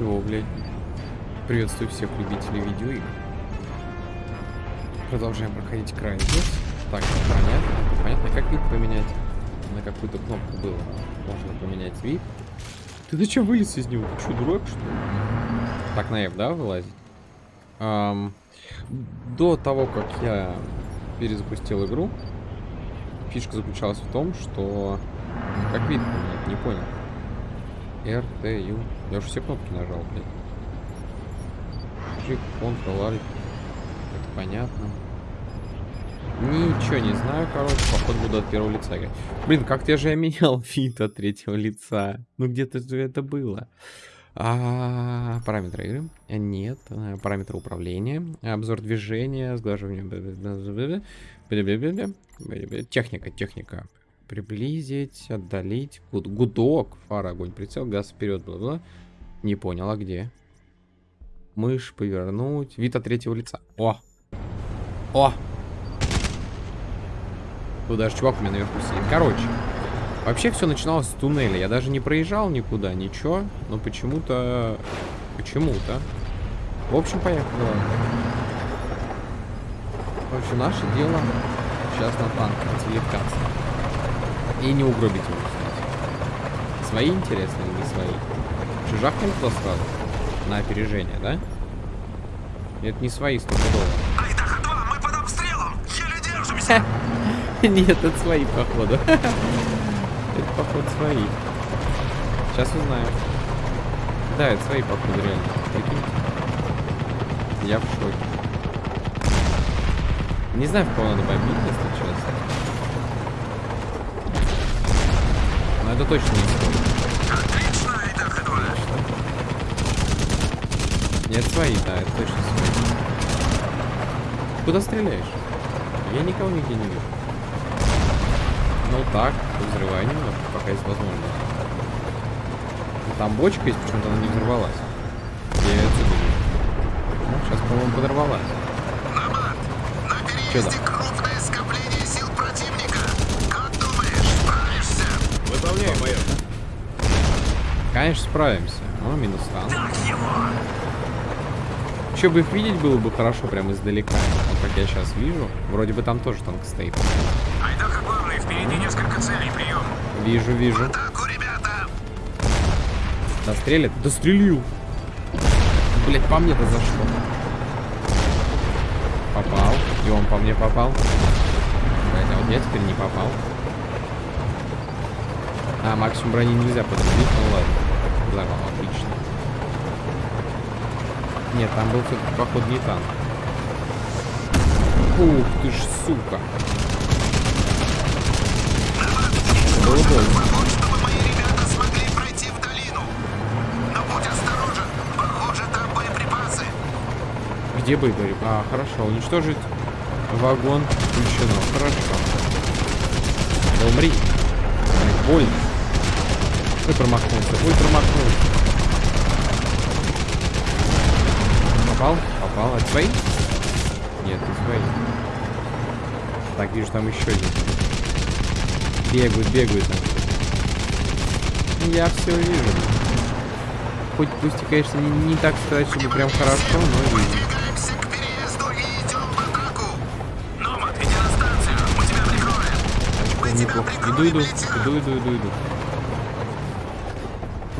Чего, блядь? Приветствую всех любителей видеоигр. Продолжаем проходить край здесь. Так, понятно. Понятно, как вид поменять. На какую-то кнопку было. Можно поменять вид. Ты зачем вылез из него? Ты что, дурак, что ли? Так, на F, да, вылазить? Эм, до того, как я перезапустил игру, фишка заключалась в том, что... Как вид поменять? Не понял. R, T, U. Я уже все кнопки нажал, блядь. Shift, Ctrl, Alt. Это понятно. Ничего не знаю, короче, походу буду от первого лица играть. Блин, как-то я же я менял вид от третьего лица. Ну где-то это было. А, параметры игры? Нет. Параметры управления. Обзор движения. Сглаживание. Техника, техника. Приблизить, отдалить. Гуд, гудок. Фара, огонь, прицел, газ вперед. Бла -бла. Не понял, а где? Мышь повернуть. Вид от третьего лица. О! О! Тут даже чувак у меня наверху сидит. Короче. Вообще все начиналось с туннеля. Я даже не проезжал никуда, ничего. Но почему-то... Почему-то. В общем, поехали. В общем, наше дело сейчас на танк отвлекаться. И не угробить его, кстати. Свои интересны или не свои? Чужахнем туда сразу? На опережение, да? Это не свои стопудово. Айдаха-2, мы под обстрелом! Еле держимся! Нет, это свои, походу. Это, походу, свои. Сейчас узнаем. Да, это свои, походу, реально. Прикинь. Я в шоке. Не знаю, в кого надо бомбить, если честно. Но это точно не свой. Отлично, Айдаха-2! Нет, свои, да, это точно свои. Куда стреляешь? Я никого нигде не вижу. Ну так, взрывай немножко, пока есть возможность. Ну, там бочка есть, почему-то она не взорвалась. Я ее отсюда вижу. Ну, сейчас, по-моему, подорвалась. На переезде там? крупное скопление сил противника. Выполняй, майор. Конечно, справимся. О, минус танк. Еще бы их видеть было бы хорошо прямо издалека. Вот как я сейчас вижу. Вроде бы там тоже танк стоит. Айдаха главный, впереди несколько целей, прием. Вижу, вижу. Атаку, ребята! Дострелит? Дострелил. Блять, по мне-то за что? Попал. И он по мне попал. Блять, а вот я теперь не попал. А, максимум брони нельзя подрубить, ну ладно. Взорвал, отлично. Нет, там был все-таки, походу, не танк. Ух ты ж, сука. Было больно. Боеприпасы. Где говорит? А, хорошо. Уничтожить вагон включено. Хорошо. Да умри. Больно. Ой, промахнулся. Ой, промахнулся. Попал? Попал. Это свои? Нет, не свои. Так, вижу, там еще один. Бегают, бегают. там. Я все вижу. Хоть пусть и, конечно, не, не так сказать, чтобы прям хорошо, но вижу. Двигаемся к переезду и идем в атаку. Номад, иди на станцию, мы тебя прикроем. Мы тебя Неплохо. Иду, иду, иду, иду, иду, иду.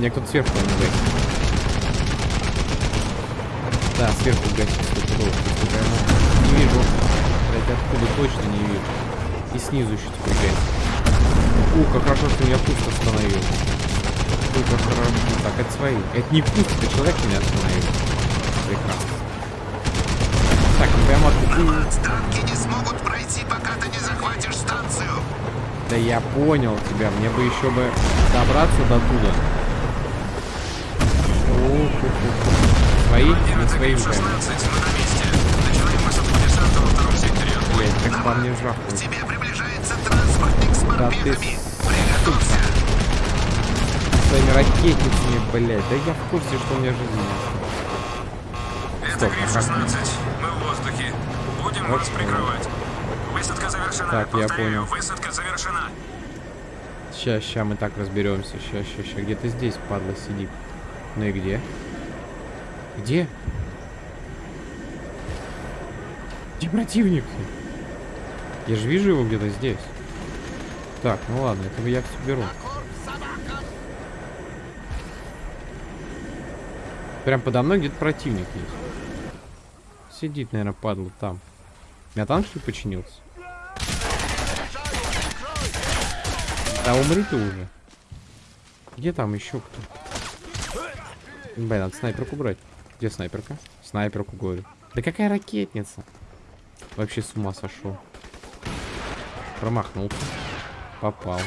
Меня кто-то сверху не гасит. Да, сверху гасит стопудово. Не вижу. Блять, откуда точно не вижу. И снизу еще теперь гасит. У, как хорошо, что меня пусто остановил. Ой, как хорошо. Так, это свои. Это не пусто, это человек меня остановил. Прекрасно. Так, ну прямо откуда... Танки не смогут пройти, пока ты не захватишь станцию. Да я понял тебя, мне бы еще бы добраться до туда. Десанта во втором секторе. Блять, как по мне К жахнул. тебе приближается транспортник с морпехами. Приготовься. своими ракетницами, блять. Да я в курсе, что у меня жизни нет. Это Стоп, ГРИФ-16. Мы в воздухе. Будем вас Окей. прикрывать. Высадка завершена. Так, я Повторяю, понял. высадка завершена. Ща, ща мы так разберемся. Ща, ща, ща. Где-то здесь, падла, сидит. Ну и где? Где? Где противник? Я же вижу его где-то здесь. Так, ну ладно, этого я все беру. Прям подо мной где-то противник есть. Сидит, наверное, падла там. Меня танк что ли починился? Да умри ты уже. Где там еще кто? Блин, надо снайперку брать. Где снайперка? Снайперку говорю. Да какая ракетница? Вообще с ума сошел. Промахнулся. Попал.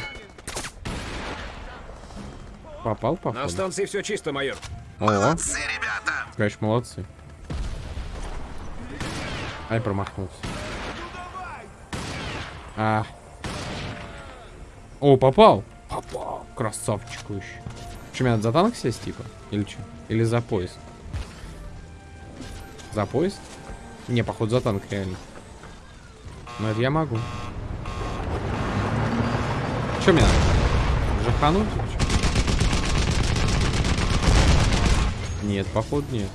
Попал, На походу. станции все чисто, майор. О, Молодцы, ребята. конечно, молодцы. Ай, промахнулся. А. О, попал. Попал. Красавчик еще. Что, мне надо за танк сесть, типа? Или что? Или за поезд? За поезд? Не, походу, за танк реально. Но это я могу. Что мне надо? Жахануть? Нет, походу нет.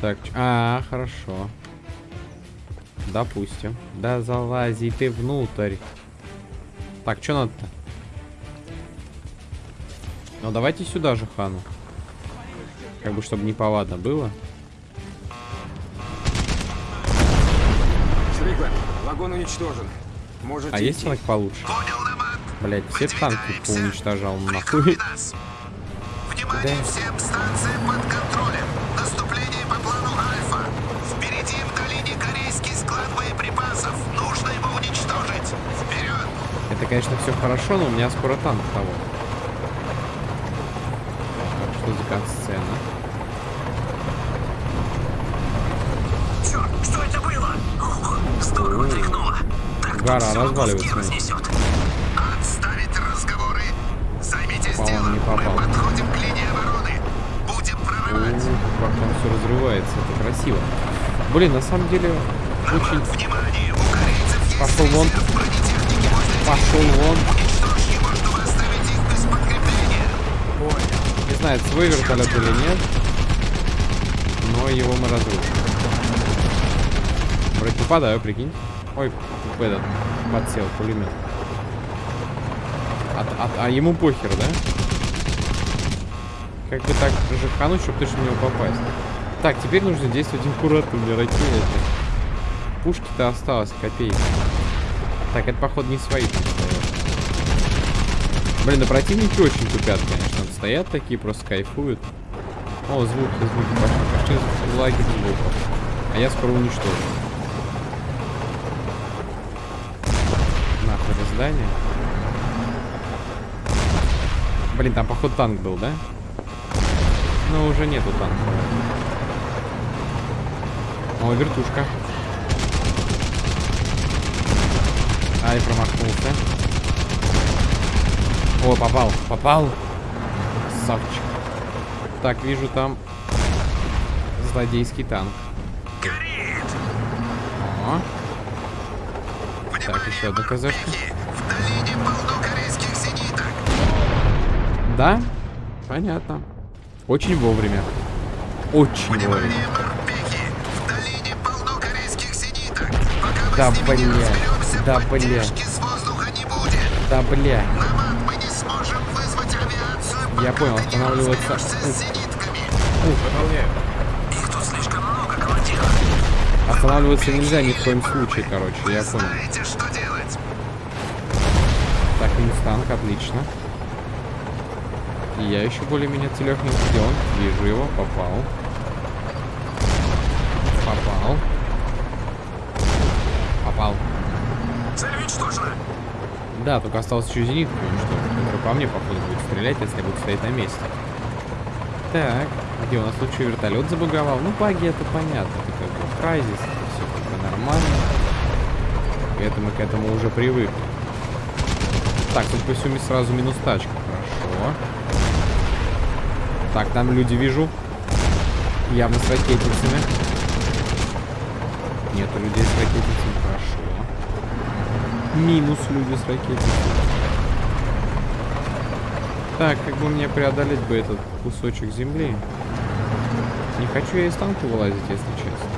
Так, а, хорошо. Допустим. Да залази ты внутрь. Так, что надо-то? Ну, давайте сюда же, Хану. Как бы, чтобы неповадно было. Вагон уничтожен. Можете А есть танк получше? Блять, все танки Прикрой нахуй. Внимание Да. всем, станция под контролем. Наступление по плану Альфа. Впереди в долине корейский склад боеприпасов. Нужно его уничтожить. Вперед! Это, конечно, все хорошо, но у меня скоро танк того. Так, что за катсцена? Черт, что это было? Ух, здорово тряхнуло. Так Гора разваливается. Отставить разговоры. Займитесь делом. не попал. Мы подходим к линии обороны. Будем О, прорывать. как там все разрывается, это красиво. Блин, на самом деле, очень... Внимание, у Пошел вон. Пошел вон. Его. Не знаю, это свой вертолет или нет. Но его мы разрушим. Вроде попадаю, прикинь. Ой, в этот подсел пулемет. А, а- а ему похер, да? Как бы так жахануть, чтобы точно в него попасть. Так, теперь нужно действовать аккуратно, мне ракеты. Пушки-то осталось копейки. Так, это, походу, не свои. Блин, да противники очень тупят, конечно. Стоят такие, просто кайфуют. О, звуки, звуки пошли. Пошли лаги звуков. А я скоро уничтожу. Нахуй это здание. Блин, там походу танк был, да? Ну, уже нету танка. О, вертушка. Ай, промахнулся. О, попал, попал. Красавчик. Так, вижу там злодейский танк. О, Внимание, еще одна КЗшка. Долине полно корейских зениток. да? Понятно. Очень вовремя. Очень вовремя. Внимание, морпехи! В долине полно корейских зениток. Пока мы Да, с ними не бля. разберемся, Да, бля. поддержки с воздуха не будет. Да, бля. Намат, мы не сможем вызвать авиацию, Я понял, останавливаться. разберешься с зенитками. Выполняю. Их тут слишком много, командир. Останавливаться нельзя ни в коем случае, короче, я понял. Знаете, что делать? Так, минус танк, отлично. И я еще более-менее целехненький. Где он? Вижу его, попал. Попал. Попал. Цель уничтожена. Да, только осталось еще зенитку уничтожить. Который по мне, походу, будет стрелять, если я буду стоять на месте. Так. Где у нас что, вертолет забаговал? Ну, баги это понятно. Это как бы крайзис, это все как бы нормально. И это мы к этому уже привыкли. Так, тут по всему сразу минус тачка. Хорошо. Так, там люди вижу. Явно с ракетницами. Нету людей с ракетницами. Хорошо. Минус люди с ракетницами. Так, как бы мне преодолеть бы этот кусочек земли? Не хочу я из танка вылазить, если честно.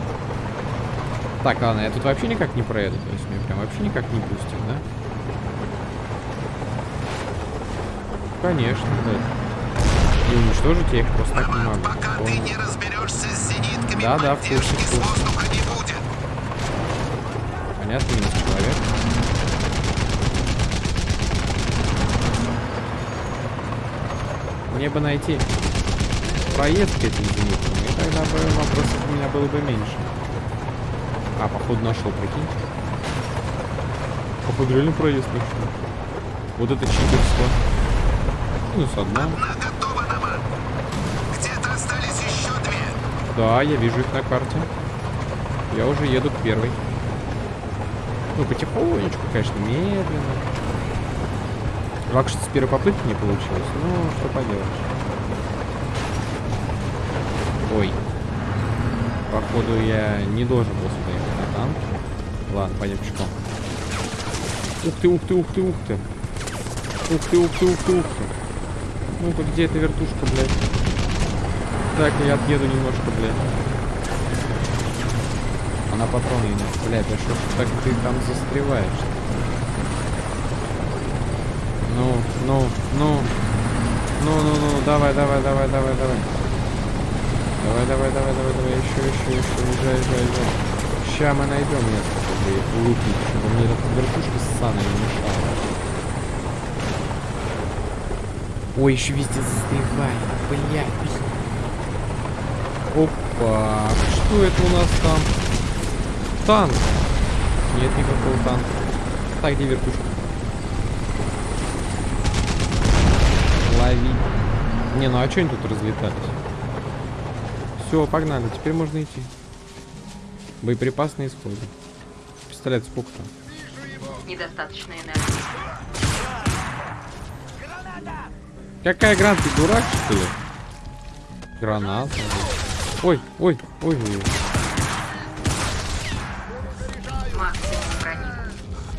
Так, ладно, я тут вообще никак не проеду. То есть меня прям вообще никак не пустят, да? Конечно, да. И уничтожить я их просто так не могу. Пока ты Понял. не разберешься с зенитками, Да, да, в курсе, в с курсе. воздуха не будет. Понятно, минус человек. Мне бы найти проезд к этим зениткам, и тогда бы вопросов у меня было бы меньше. А, походу нашел, прикинь. Походу реально проезд нашел. Вот это читерство. Минус одна. Где-то остались еще две. Да, я вижу их на карте. Я уже еду к первой. Ну, потихонечку, конечно, медленно. Жалко, что с первой попытки не получилось. Ну, что поделаешь. Ой. Походу, я не должен был сюда ехать на танке. Ладно, пойдем пешком. Ух ты, ух ты, ух ты, ух ты. Ух ты, ух ты, ух ты, ух ты. Ну-ка, где эта вертушка, блядь? Так, я отъеду немножко, блядь. Она патроны не... Блядь, а что ж так ты там застреваешь? Ну, ну, ну. Ну, ну, ну, давай, давай, давай, давай, давай. Давай, давай, давай, давай, давай, еще, еще, еще, езжай, езжай, езжай. Ща мы найдем место, чтобы лупить, чтобы мне эта вертушка ссаная не мешала. Ой, еще везде застревает, блядь. Опа, что это у нас там? Танк. Нет никакого танка. Так, где вертушка? Лови. Не, ну а что они тут разлетались? Все, погнали, теперь можно идти. Боеприпас на исходе. Пистолет сколько там? Недостаточно энергии. Какая граната, ты дурак, что ли? Граната. Ой, ой, ой, ой.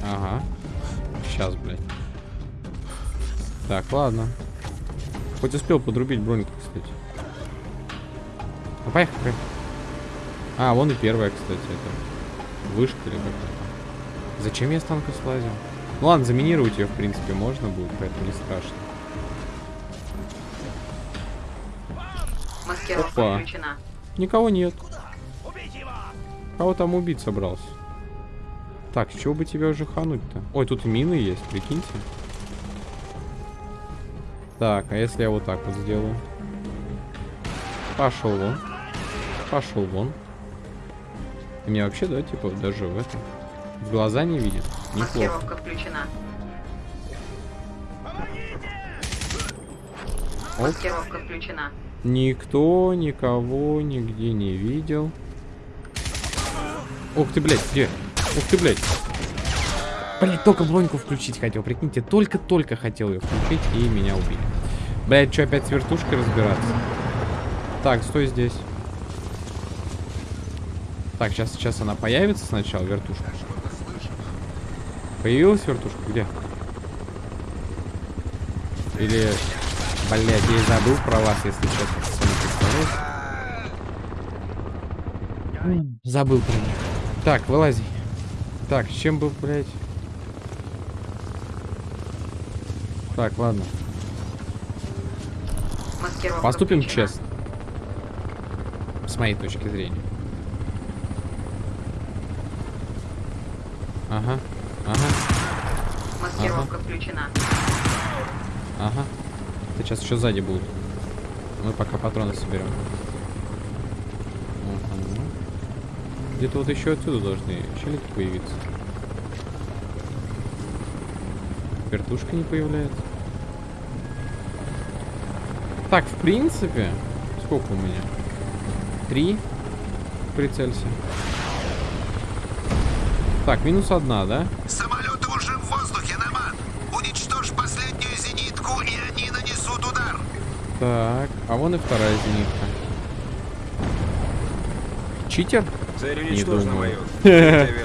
Ага. Сейчас, блядь. Так, ладно. Хоть успел подрубить броньку, кстати. Ну, поехали, поехали. А, вон и первая, кстати, это. Вышка или как-то. Зачем я с танка слазил? Ну ладно, заминировать ее, в принципе, можно будет, поэтому не страшно. Маскировка Опа. включена. Никого нет. Кого там убить собрался? Так, с чего бы тебя уже хануть-то? Ой, тут мины есть, прикиньте. Так, а если я вот так вот сделаю? Пошел вон. Пошел вон. И меня вообще, да, типа, даже в этом. В глаза не видит. Неплохо. Маскировка включена. Оп. Маскировка включена. Никто никого нигде не видел. Ух ты, блядь, где? Ух ты, блядь. Блядь, только броньку включить хотел, прикиньте, только-только хотел ее включить, и меня убили. Блядь, что, опять с вертушкой разбираться? Так, стой здесь. Так, сейчас, сейчас она появится сначала, вертушка. Появилась вертушка? Где? Или... Блядь, я и забыл про вас, если честно, пацаны, представляете? Забыл про них. Так, вылази. Так, с чем был, блядь? Так, ладно. Маскировка Поступим включена. честно. С моей точки зрения. Ага, ага, Маскировка включена. ага. Это сейчас еще сзади будут. Мы пока патроны соберем. Где-то вот еще отсюда должны челики появиться. Вертушка не появляется. Так, в принципе, сколько у меня? Три. Прицелься. Так, минус одна, да? Самолеты Так, а вон и вторая зенитка. Читер? Цель Не уничтожена, думаю. майор.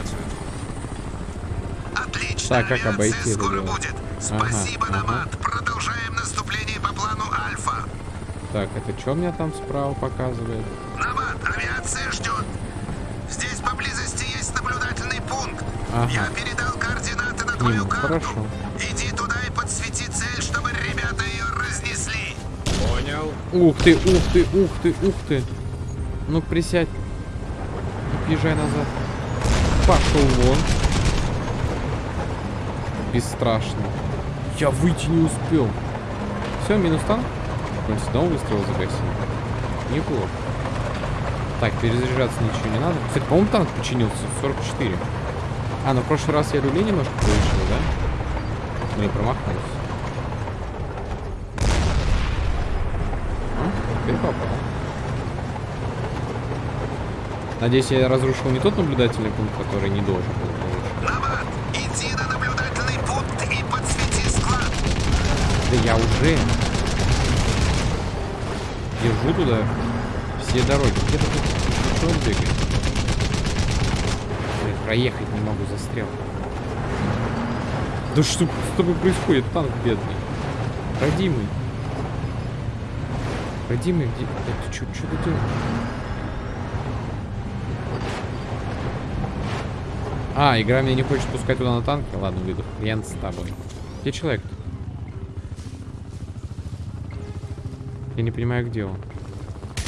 Отлично. Так, как обойти это дело? будет. Ага, Спасибо, ага. Намат. Продолжаем наступление по плану Альфа. Так, это что мне там справа показывает? Намат, авиация ждет. Здесь поблизости есть наблюдательный пункт. Ага. Я передал координаты на твою нему, карту. хорошо. Ух ты, ух ты, ух ты, ух ты. Ну присядь. Езжай назад. Пошел вон. Бесстрашно. Я выйти не успел. Все, минус танк. Он снова выстрел загасил. Неплохо. Так, перезаряжаться ничего не надо. Кстати, по-моему, танк починился в 44. А, ну в прошлый раз я люлей немножко повышил, да? Не промахнулся. А, теперь попал. Надеюсь, я разрушил не тот наблюдательный пункт, который не должен был разрушить. Иди на наблюдательный пункт и подсвети склад. Да я уже держу туда все дороги. Где-то тут что он бегает? Блин, проехать не могу, застрял. Да что с тобой происходит, танк бедный? Родимый. Родимый, где? Да ты что, что ты? А, игра меня не хочет пускать туда на танке? Ладно, выйду. Хрен с тобой. Где человек -то? Я не понимаю, где он.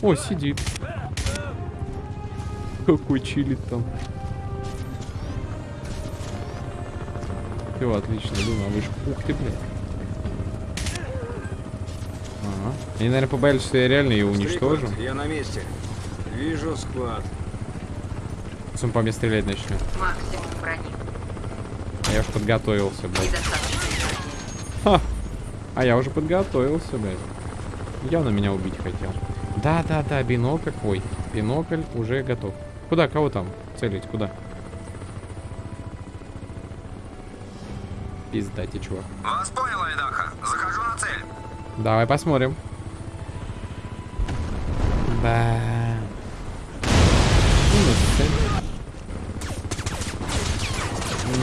О, сидит. Какой чилит там. Все, отлично, иду на вышку. Ух ты, блядь. Ага. Они, наверное, побоялись, что я реально ее уничтожу. Стрикленд, Я на месте. Вижу склад. Он по мне стрелять начнет. Максимум брони. А я уж подготовился, блядь. Ха! А я уже подготовился, блядь. Явно меня убить хотел. Да-да-да, бинокль. Ой, бинокль уже готов. Куда? Кого там? Целить? Куда? Пиздайте, чувак. Вас понял, Давай посмотрим. Да.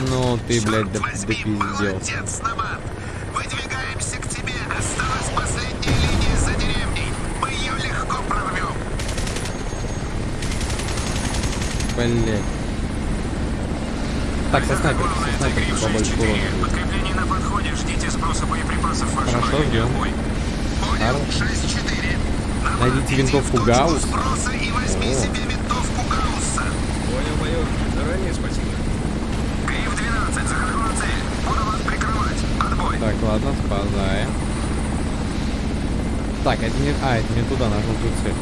Ну ты, блядь, да, молодец, Намат. Выдвигаемся к тебе. Осталась последняя линия за деревней. Мы ее легко прорвем. Блядь. Так, со снайперки, со снайперки побольше урона. Подкрепление на подходе. Ждите сброса боеприпасов. Хорошо, ждем. Понял. 6-4. Намат, Найдите винтовку Гаусс. и возьми. Заранее спасибо. Гриф-12, захожу на цель. Буду вас прикрывать. Отбой. Так, ладно, спадаем. Так, это не... А, это не туда, на желтую цель.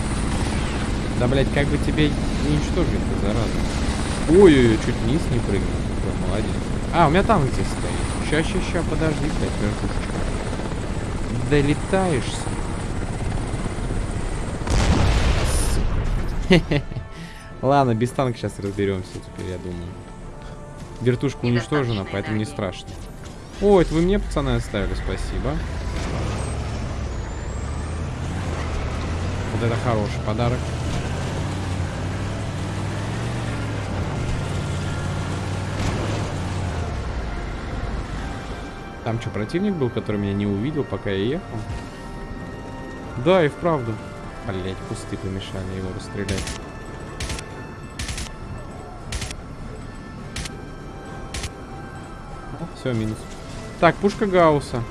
Да, блядь, как бы тебе уничтожить-то, зараза. Ой-ой-ой, чуть вниз не прыгнул. Молодец. А, у меня танк здесь стоит. Ща, ща, ща, подожди, блядь, вертушечка. Долетаешься. Ладно, без танка сейчас разберемся теперь, я думаю. Вертушка уничтожена, поэтому не страшно. О, это вы мне, пацаны, оставили, спасибо. Вот это хороший подарок. Там что, противник был, который меня не увидел, пока я ехал? Да, и вправду. Блять, кусты помешали его расстрелять. Все, минус. Так, пушка Гаусса.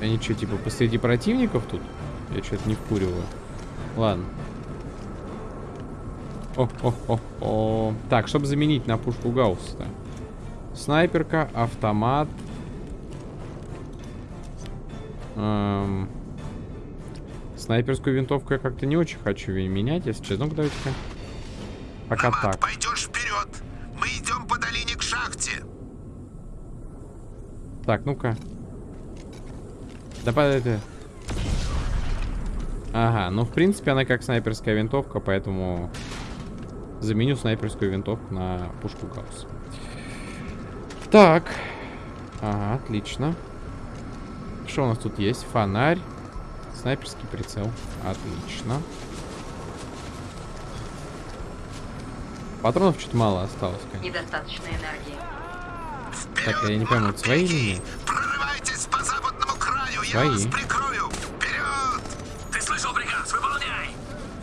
Они что, типа, посреди противников тут? Я что-то не вкуриваю. Ладно. О, о, о, о. Так, чтобы заменить на пушку Гаусса. Снайперка, автомат. Эм, Снайперскую винтовку я как-то не очень хочу менять, если честно. Ну-ка, давайте-ка. Пока Намат, так. пойдешь вперед. Мы идем по долине к шахте. Так, ну-ка. Да по- это. Ага, ну, в принципе, она как снайперская винтовка, поэтому заменю снайперскую винтовку на пушку Гаусс. Так. Ага, отлично. Что у нас тут есть? Фонарь. Снайперский прицел. Отлично. Патронов чуть мало осталось, конечно. Недостаточно энергии. Так, я не пойму, это свои или нет? Прорывайтесь по западному краю, я Свои. вас прикрою. Вперед! Ты слышал приказ? Выполняй!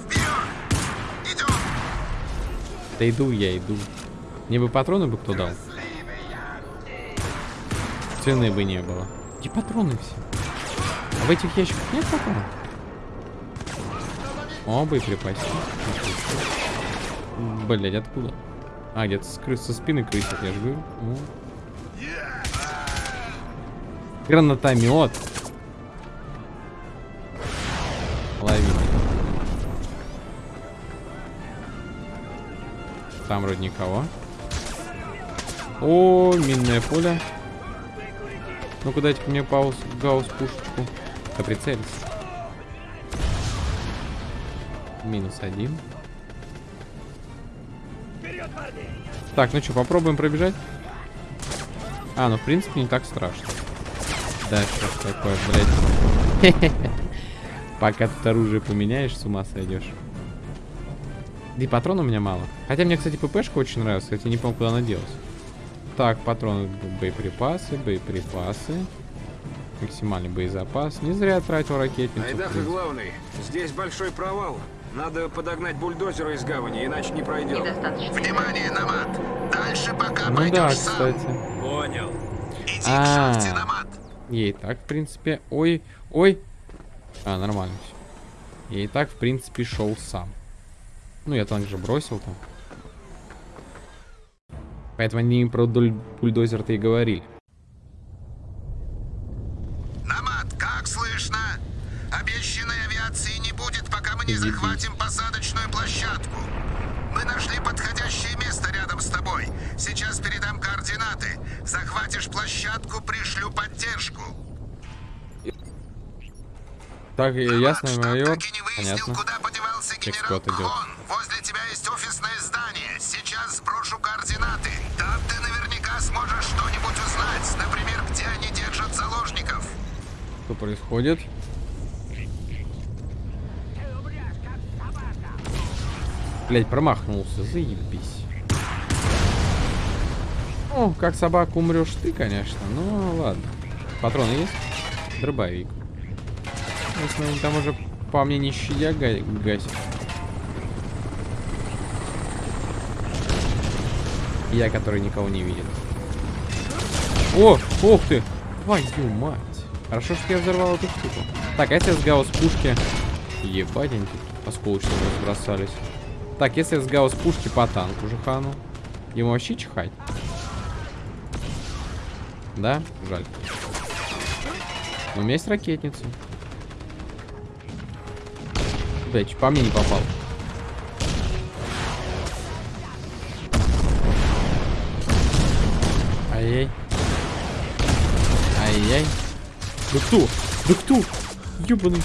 Вперед! Идем! Да иду я, иду. Мне бы патроны бы кто дал. Цены бы не было. Где патроны все? А в этих ящиках нет патронов? О, боеприпасы. Блять, откуда? А, где-то с со спины крысят, я же говорю. Гранатомет. Лови. Там вроде никого. О, минное поле. Ну-ка дайте мне пауз, гаусс пушечку. Да прицелись. Минус один. Так, ну что, попробуем пробежать? А, ну в принципе не так страшно. Да, что такое, блядь. Пока тут оружие поменяешь, с ума сойдешь. Да и патрон у меня мало. Хотя мне, кстати, ППшка очень нравится. Кстати, не помню, куда она делась. Так, патроны, боеприпасы, боеприпасы. Максимальный боезапас. Не зря тратил ракетницу. Айдаха главный. Здесь большой провал. Надо подогнать бульдозера из гавани, иначе не пройдем. Внимание, Намат! Дальше пока Ну пойдешь да, сам. кстати. Понял. Иди А. к шахте, Намат. Ей так, в принципе. Ой, ой. А, нормально все. Я и так, в принципе, шел сам. Ну, я танк же бросил там. Поэтому они про бульдозер-то и говорили. Намат, как слышно? Обещанной авиации не будет, пока мы не Иди, захватим посадочную площадку. Мы нашли подходящее место рядом с тобой. Сейчас передам координаты. Захватишь площадку, пришлю поддержку. Так, э, ясно, майор. Понятно. куда подевался генерал Эксперт идет. Сможешь что-нибудь узнать. Например, где они держат заложников. Что происходит? Блять, промахнулся, заебись. О, как собака умрешь ты, конечно. Ну, ладно. Патроны есть? Дробовик. Если они там уже по мне не щадя га- гасит. Я, который никого не видит. О, ух ты! Твою мать! Хорошо, что я взорвал эту штуку. Так, а если с гаусс пушки... Ебать, они тут осколочно разбросались. Так, если с гаусс пушки по танку жахану. Ему вообще чихать? Да? Жаль. Но у меня есть ракетница. Блять, по мне не попал. Ай-яй. Ай-яй. Да кто? Да кто? Ёбаный.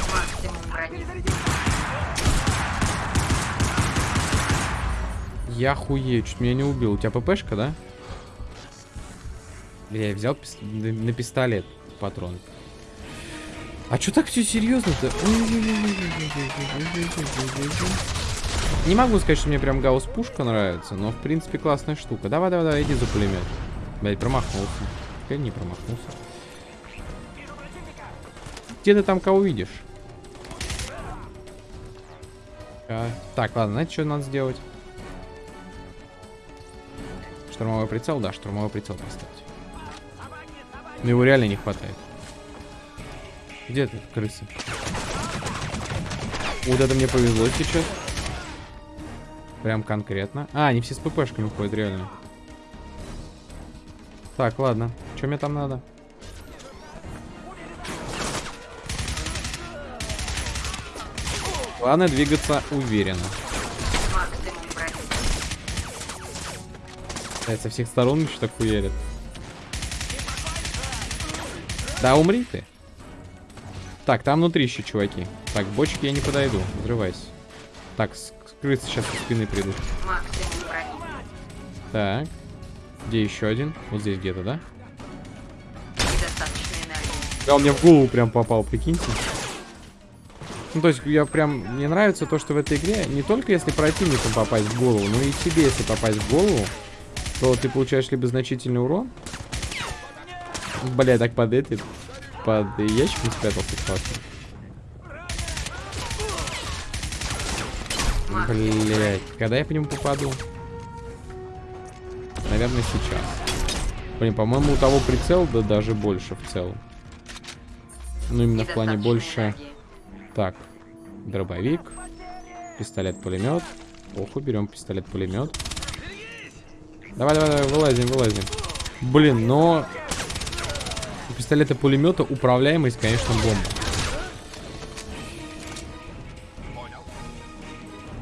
Я хуею, чуть меня не убил. У тебя ППшка, да? Я взял пис- на, пистолет патрон. А чё так все серьезно-то? Не могу сказать, что мне прям гаусс пушка нравится, но в принципе классная штука. Давай, давай, давай, иди за пулемет. Блять, промахнулся. Я не промахнулся. Где ты там кого видишь? А, так, ладно, знаете, что надо сделать? Штурмовой прицел, да, штурмовой прицел поставить. Но его реально не хватает. Где ты, крысы? Вот это мне повезло сейчас. Прям конкретно. А, они все с ППшками ходят, реально. Так, ладно. Что мне там надо? Главное двигаться уверенно. Блядь, со всех сторон еще так хуярят. Да умри ты. Так, там внутри еще чуваки. Так, к бочке я не подойду. Взрывайся. Так, скрыться сейчас со спины придут. Так. Где еще один? Вот здесь где-то, да? Да, он мне в голову прям попал, прикиньте. Ну, то есть, я прям... Мне нравится то, что в этой игре не только если противнику попасть в голову, но и тебе, если попасть в голову, то ты получаешь либо значительный урон. Бля, так под этот... Под ящиком спрятался классно. Блять, когда я по нему попаду? Наверное, сейчас. Блин, по-моему, у того прицел, да даже больше в целом. Ну, именно в плане больше... энергии. Так, дробовик, пистолет-пулемет. Оху, берем пистолет-пулемет. Давай, давай, давай, вылазим, вылазим. Блин, но у пистолета-пулемета управляемость, конечно, бомба.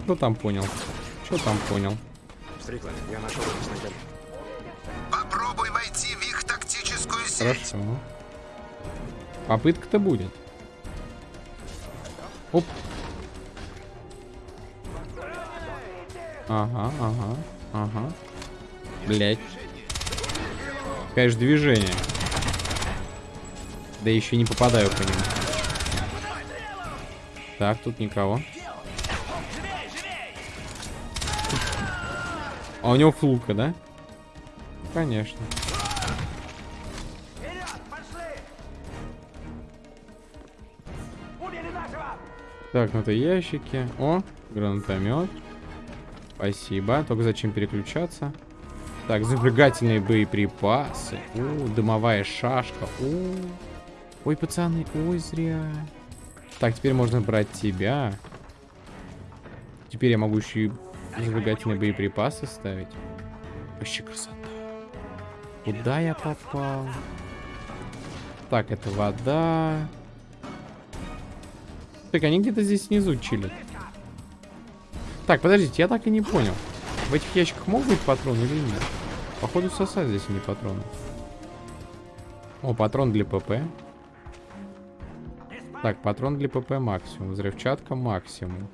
Что там понял? Что там понял? Я нашел снайпер. Попробуй войти в их тактическую сеть. Хорошо. Попытка-то будет. Оп. Ага, ага, ага. Блять. Конечно, движение. Да еще не попадаю по нему. Так, тут никого. А у него флука, да? Конечно. Так, ну это ящики. О, гранатомет. Спасибо. Только зачем переключаться? Так, зажигательные боеприпасы. О, дымовая шашка. О, ой, пацаны, ой, зря. Так, теперь можно брать тебя. Теперь я могу еще и зажигательные боеприпасы ставить. Вообще красота. Куда я попал? Так, это вода. Так, они где-то здесь внизу чилят. Так, подождите, я так и не понял. В этих ящиках могут быть патроны или нет? Походу сосать здесь не патроны. О, патрон для ПП. Так, патрон для ПП максимум. Взрывчатка максимум.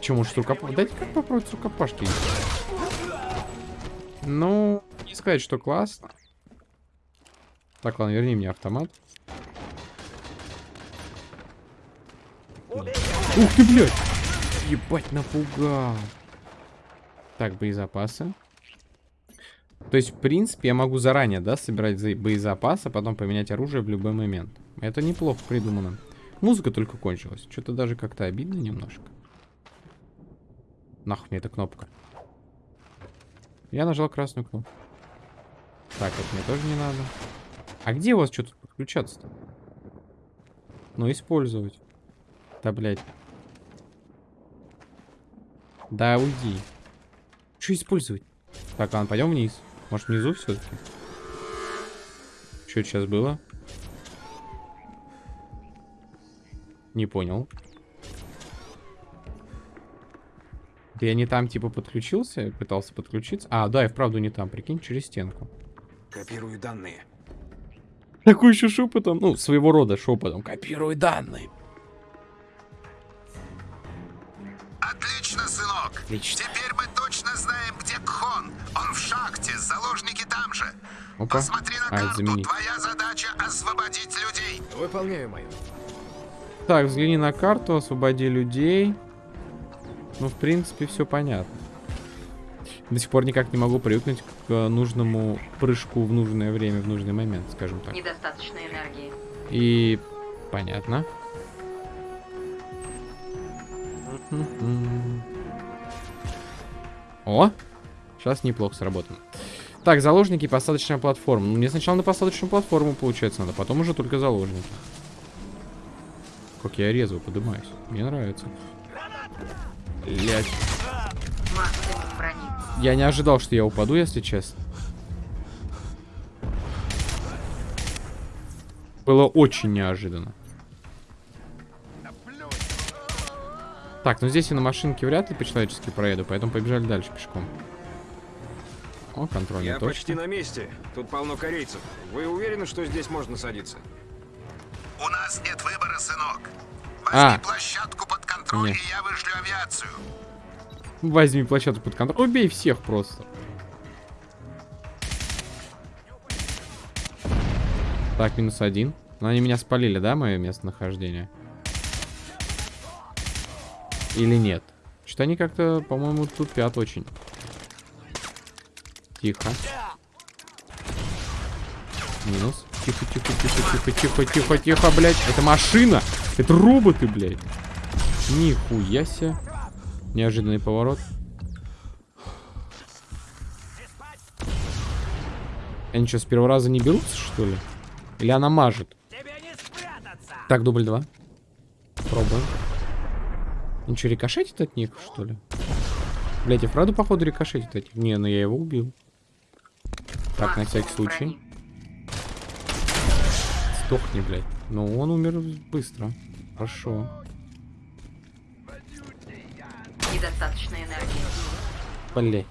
Че, может, рукопаш... Дайте как попробовать рукопашки. Ну, не сказать, что классно. Так, ладно, верни мне автомат. Ух ты, блядь! Ебать, напугал. Так, боезапасы. То есть, в принципе, я могу заранее, да, собирать за- боезапасы, а потом поменять оружие в любой момент. Это неплохо придумано. Музыка только кончилась. Что-то даже как-то обидно немножко. Нахуй мне эта кнопка. Я нажал красную кнопку. Так, это мне тоже не надо. А где у вас что тут подключаться-то? Ну, использовать. Да, блядь. Да, уйди. Что использовать? Так, ладно, пойдем вниз. Может, внизу все-таки? Что сейчас было? Не понял. Да я не там, типа, подключился? Пытался подключиться? А, да, и вправду не там, прикинь, через стенку. Копирую данные. Такой еще шепотом, ну, своего рода шепотом. Копируй данные. Отлично. Теперь мы точно знаем, где Кхон. Он в шахте, заложники там же. Опа. Посмотри на А, карту. заменить. Твоя задача освободить людей. Выполняю мою. Так, взгляни на карту, освободи людей. Ну, в принципе, все понятно. До сих пор никак не могу привыкнуть к э, нужному прыжку в нужное время, в нужный момент, скажем так. Недостаточно энергии. И понятно. О! Сейчас неплохо сработано. Так, заложники, посадочная платформа. Ну, мне сначала на посадочную платформу, получается, надо, потом уже только заложники. Как я резво поднимаюсь. Мне нравится. Блять. Я не ожидал, что я упаду, если честно. Было очень неожиданно. Так, ну здесь я на машинке вряд ли по-человечески проеду, поэтому побежали дальше пешком. О, контрольная Я почти точка. на месте. Тут полно корейцев. Вы уверены, что здесь можно садиться? У нас нет выбора, сынок. Возьми А. площадку под контроль, Нет. и я вышлю авиацию. Возьми площадку под контроль. Убей всех просто. Так, минус один. Но они меня спалили, да, мое местонахождение? Или нет? Что-то они как-то, по-моему, тупят очень. Тихо. Минус. Тихо, тихо, тихо, тихо, тихо, тихо, тихо, блядь. Это машина! Это роботы, блядь. Нихуя себе. Неожиданный поворот. Они что, с первого раза не берутся, что ли? Или она мажет? Так, дубль два. Пробуем. Ничего, рикошетит от них, что ли? Блять, и вправду, походу, рикошетит от них. Не, ну я его убил. Так, на всякий случай. Сдохни, блядь. Ну, он умер быстро. Хорошо. Недостаточно энергии. Блять.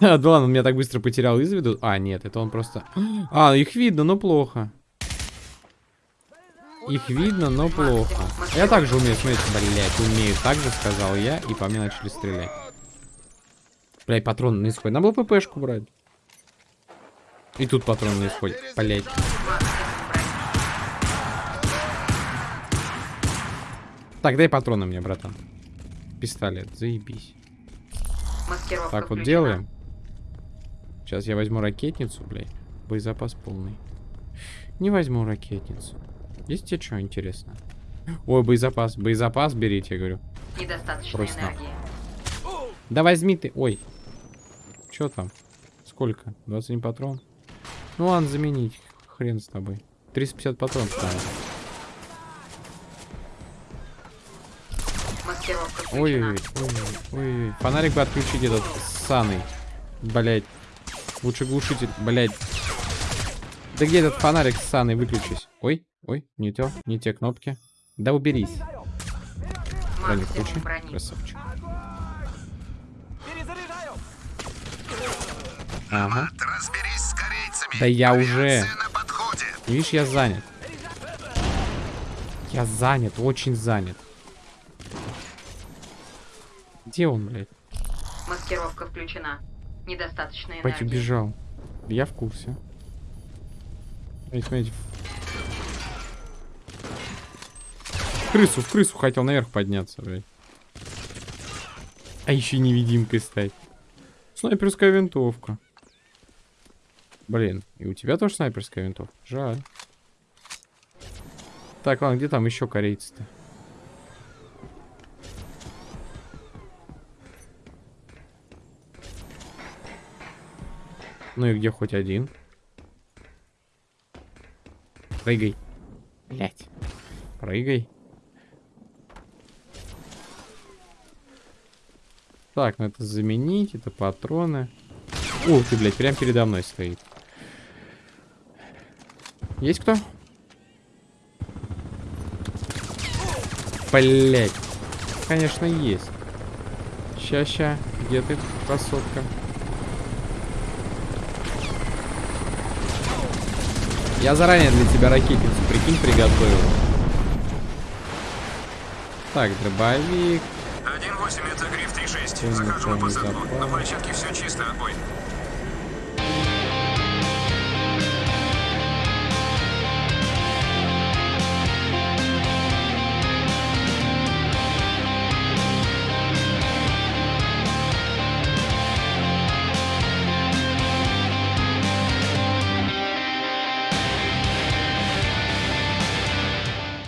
А, да ладно, он меня так быстро потерял из виду. А, нет, это он просто... А, их видно, но плохо. Их видно, но плохо. Я также умею смотреть, блять, умею. Так же сказал я, и по мне начали стрелять. Блять, патрон на исходе. Надо было ППшку брать. И тут патрон на исходе. Блять. Так, дай патроны мне, братан. Пистолет, заебись. Маскировка Так вот включена. делаем. Сейчас я возьму ракетницу, блядь. Боезапас полный. Не возьму ракетницу. Есть тебе что интересно? Ой, боезапас. Боезапас берите, я говорю. Недостаточно нахуй. энергии. Да возьми ты. Ой. Что там? Сколько? 21 патрон? Ну ладно, заменить. Хрен с тобой. 350 патронов там. Ой-ой-ой. Ой-ой. Фонарик бы отключить этот ссаный. Блять. Лучше глушитель. Блять. Да где этот фонарик ссаный? Выключись. Ой, ой, не те, не те кнопки. Да уберись. Броник включи. Брони. Красавчик. Ага. Разберись с корейцами. Да я уже. Видишь, я занят. Я занят, очень занят. Где он, блядь? Маскировка включена. Недостаточно энергии. убежал. Я в курсе. Смотрите. В крысу, в крысу хотел наверх подняться, блядь. А еще невидимкой стать. Снайперская винтовка. Блин, и у тебя тоже снайперская винтовка? Жаль. Так, ладно, где там еще корейцы-то? Ну и где хоть один? Прыгай. Блять. Прыгай. Так, ну это заменить, это патроны. Ух ты, блядь, прям передо мной стоит. Есть кто? Блять. Конечно, есть. Ща-ща. Где ты, красотка? Я заранее для тебя ракетницу, прикинь, приготовил. Так, дробовик. 1-8, это Гриф 3-6. Полный Захожу на посадку. На площадке все чисто, отбой.